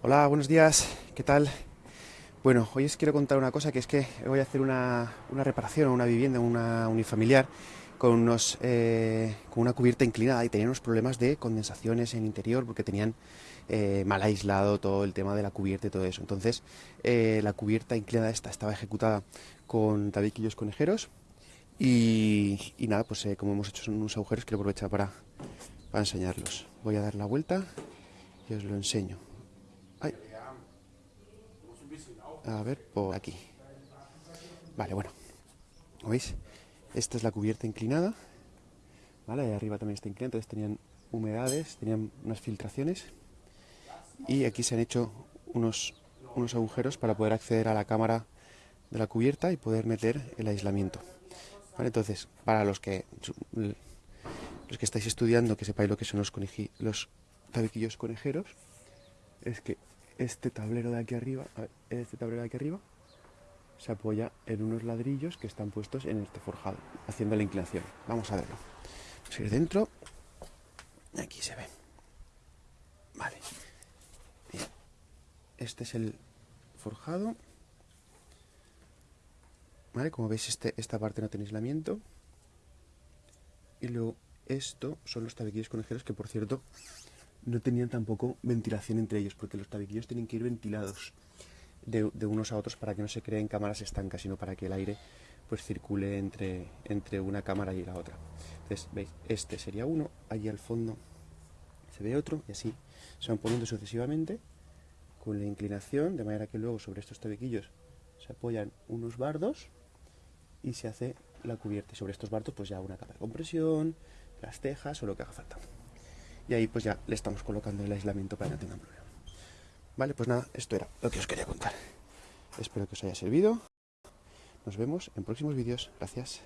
Hola, buenos días, ¿qué tal? Bueno, hoy os quiero contar una cosa, que es que voy a hacer una, una reparación a una vivienda, una unifamiliar, con, unos, eh, con una cubierta inclinada y tenían unos problemas de condensaciones en interior porque tenían eh, mal aislado todo el tema de la cubierta y todo eso. Entonces, eh, la cubierta inclinada esta estaba ejecutada con tabiquillos conejeros y, nada, pues como hemos hecho son unos agujeros, quiero aprovechar para, para enseñarlos. Voy a dar la vuelta y os lo enseño. A ver, por aquí. Vale, bueno. ¿Veis? Esta es la cubierta inclinada. ¿Vale? Ahí arriba también está inclinada. Entonces tenían humedades, tenían unas filtraciones. Y aquí se han hecho unos, unos agujeros para poder acceder a la cámara de la cubierta y poder meter el aislamiento. ¿Vale? Entonces, para los que los que estáis estudiando, que sepáis lo que son los, los tabiquillos conejeros, es que este tablero de aquí arriba, este tablero de aquí arriba, se apoya en unos ladrillos que están puestos en este forjado, haciendo la inclinación. Vamos a verlo. Vamos a ir dentro. Aquí se ve. Vale. Bien. Este es el forjado. Vale, como veis, este, esta parte no tiene aislamiento. Y luego esto son los tabiquillos conejeros que, por cierto, no tenían tampoco ventilación entre ellos, porque los tabiquillos tienen que ir ventilados de, unos a otros para que no se creen cámaras estancas, sino para que el aire pues circule entre, entre una cámara y la otra. Entonces, veis, este sería uno, allí al fondo se ve otro, y así se van poniendo sucesivamente con la inclinación, de manera que luego sobre estos tabiquillos se apoyan unos bardos y se hace la cubierta. Y sobre estos bardos pues ya una capa de compresión, las tejas o lo que haga falta y ahí pues ya le estamos colocando el aislamiento para que no tengan problema. Vale, pues nada, esto era lo que os quería contar. Espero que os haya servido. Nos vemos en próximos vídeos. Gracias.